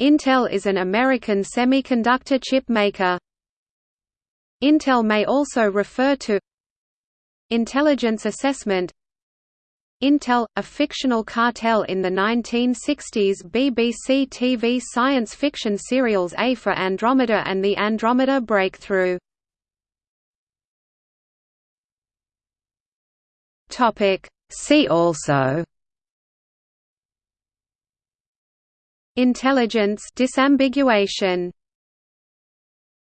Intel is an American semiconductor chip maker. Intel may also refer to Intelligence Assessment Intel, a fictional cartel in the 1960s BBC TV science fiction serials A for Andromeda and The Andromeda Breakthrough. See also Intelligence disambiguation